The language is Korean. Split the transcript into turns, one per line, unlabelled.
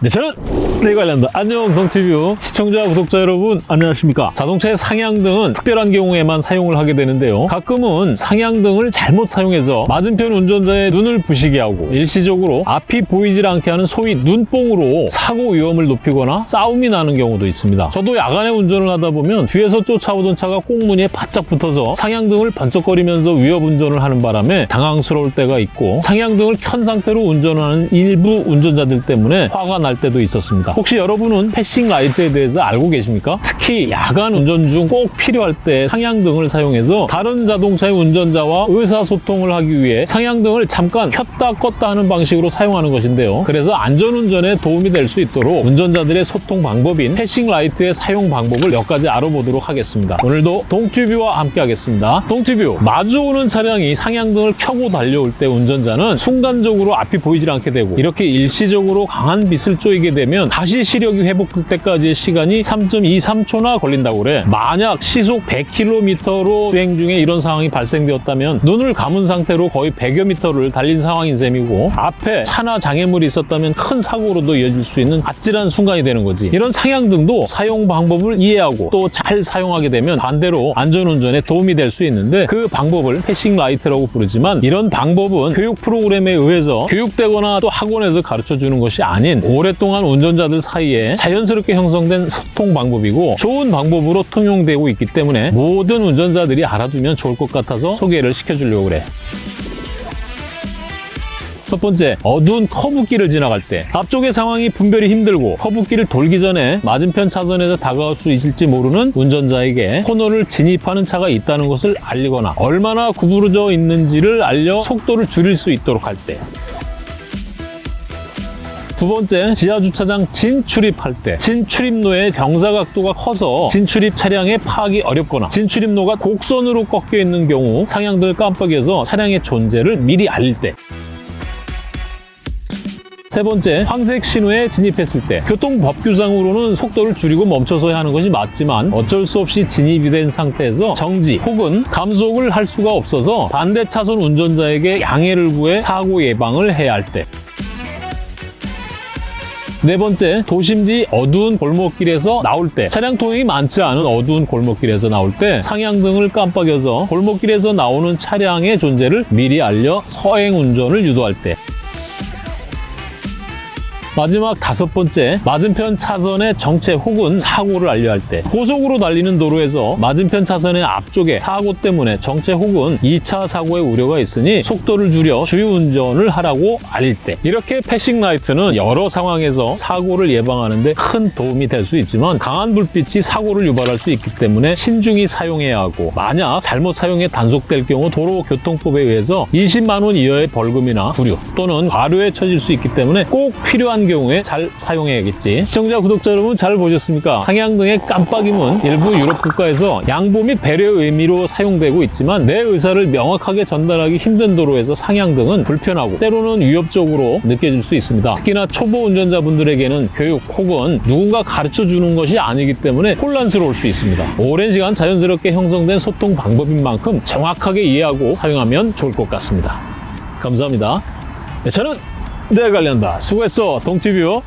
네, 저는 네 관련다. 안녕 동티뷰 시청자 구독자 여러분 안녕하십니까 자동차의 상향등은 특별한 경우에만 사용을 하게 되는데요 가끔은 상향등을 잘못 사용해서 맞은편 운전자의 눈을 부시게 하고 일시적으로 앞이 보이질 않게 하는 소위 눈뽕으로 사고 위험을 높이거나 싸움이 나는 경우도 있습니다 저도 야간에 운전을 하다 보면 뒤에서 쫓아오던 차가 꽁무니에 바짝 붙어서 상향등을 번쩍거리면서 위협 운전을 하는 바람에 당황스러울 때가 있고 상향등을 켠 상태로 운전하는 일부 운전자들 때문에 화가 날 때도 있었습니다. 혹시 여러분은 passing light에 대해서 알고 계십니까? 특히 야간 운전 중 꼭 필요할 때 상향등을 사용해서 다른 자동차의 운전자와 의사소통을 하기 위해 상향등을 잠깐 켰다 껐다 하는 방식으로 사용하는 것인데요. 그래서 안전운전에 도움이 될 수 있도록 운전자들의 소통 방법인 패싱 라이트의 사용 방법을 몇 가지 알아보도록 하겠습니다. 오늘도 동튜뷰와 함께 하겠습니다. 동튜뷰, 마주오는 차량이 상향등을 켜고 달려올 때 운전자는 순간적으로 앞이 보이질 않게 되고 이렇게 일시적으로 강한 빛을 쪼이게 되면 다시 시력이 회복될 때까지의 시간이 3.23초나 걸린다고 그래. 만약 시속 100km로 주행 중에 이런 상황이 발생되었다면 눈을 감은 상태로 거의 100여 미터를 달린 상황인 셈이고 앞에 차나 장애물이 있었다면 큰 사고로도 이어질 수 있는 아찔한 순간이 되는 거지. 이런 상향등도 사용 방법을 이해하고 또 잘 사용하게 되면 반대로 안전운전에 도움이 될 수 있는데 그 방법을 passing light라고 부르지만 이런 방법은 교육 프로그램에 의해서 교육되거나 또 학원에서 가르쳐주는 것이 아닌 오랫동안 운전자들 사이에 자연스럽게 형성된 소통 방법이고 좋은 방법으로 통용되고 있기 때문에 모든 운전자들이 알아두면 좋을 것 같아서 소개를 시켜주려고 그래. 첫 번째, 어두운 커브길을 지나갈 때 앞쪽의 상황이 분별이 힘들고 커브길을 돌기 전에 맞은편 차선에서 다가올 수 있을지 모르는 운전자에게 코너를 진입하는 차가 있다는 것을 알리거나 얼마나 구부러져 있는지를 알려 속도를 줄일 수 있도록 할 때. 두 번째, 지하주차장 진출입할 때 진출입로의 경사각도가 커서 진출입 차량에 파악이 어렵거나 진출입로가 곡선으로 꺾여 있는 경우 상향등을 깜빡여서 차량의 존재를 미리 알릴 때 세 번째, 황색 신호에 진입했을 때 교통법규상으로는 속도를 줄이고 멈춰서야 하는 것이 맞지만 어쩔 수 없이 진입이 된 상태에서 정지 혹은 감속을 할 수가 없어서 반대 차선 운전자에게 양해를 구해 사고 예방을 해야 할 때. 네 번째, 도심지 어두운 골목길에서 나올 때 차량 통행이 많지 않은 어두운 골목길에서 나올 때 상향등을 깜빡여서 골목길에서 나오는 차량의 존재를 미리 알려 서행 운전을 유도할 때 마지막 다섯 번째, 맞은편 차선의 정체 혹은 사고를 알려야 할때 고속으로 달리는 도로에서 맞은편 차선의 앞쪽에 사고 때문에 정체 혹은 2차 사고의 우려가 있으니 속도를 줄여 주의운전을 하라고 알릴 때. 이렇게 패싱 라이트는 여러 상황에서 사고를 예방하는 데 큰 도움이 될 수 있지만 강한 불빛이 사고를 유발할 수 있기 때문에 신중히 사용해야 하고 만약 잘못 사용해 단속될 경우 도로교통법에 의해서 20만 원 이하의 벌금이나 부류 또는 과료에 처질 수 있기 때문에 꼭 필요한 경우에 잘 사용해야겠지. 시청자, 구독자 여러분 잘 보셨습니까? 상향등의 깜빡임은 일부 유럽 국가에서 양보 및 배려 의미로 사용되고 있지만 내 의사를 명확하게 전달하기 힘든 도로에서 상향등은 불편하고 때로는 위협적으로 느껴질 수 있습니다. 특히나 초보 운전자분들에게는 교육 혹은 누군가 가르쳐주는 것이 아니기 때문에 혼란스러울 수 있습니다. 오랜 시간 자연스럽게 형성된 소통 방법인 만큼 정확하게 이해하고 사용하면 좋을 것 같습니다. 감사합니다. 네, 저는 내가 관련다. 수고했어, 동티뷰.